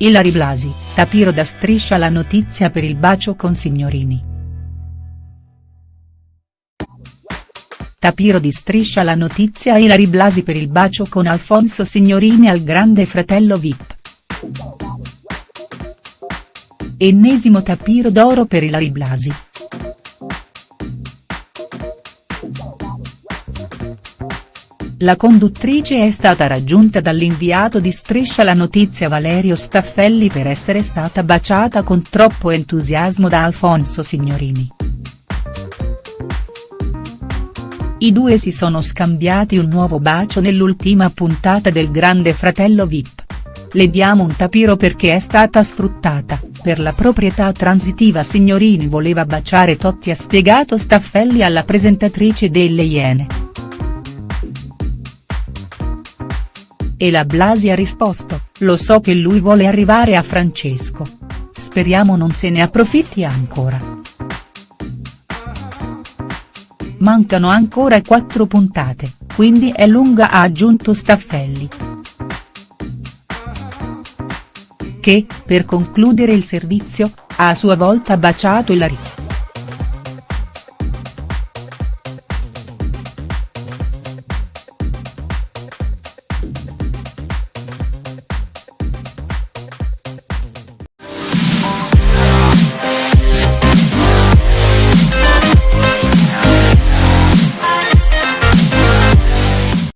Ilari Blasi, Tapiro da Striscia la notizia per il bacio con Signorini. Tapiro di Striscia la notizia Ilari Blasi per il bacio con Alfonso Signorini al grande fratello Vip. Ennesimo tapiro d'oro per Ilari Blasi. La conduttrice è stata raggiunta dall'inviato di Striscia la notizia Valerio Staffelli per essere stata baciata con troppo entusiasmo da Alfonso Signorini. I due si sono scambiati un nuovo bacio nell'ultima puntata del Grande Fratello Vip. Le diamo un tapiro perché è stata sfruttata, per la proprietà transitiva Signorini voleva baciare Totti ha spiegato Staffelli alla presentatrice delle Iene. E la Blasi ha risposto, lo so che lui vuole arrivare a Francesco. Speriamo non se ne approfitti ancora. Mancano ancora quattro puntate, quindi è lunga ha aggiunto Staffelli. Che, per concludere il servizio, ha a sua volta baciato Ilari.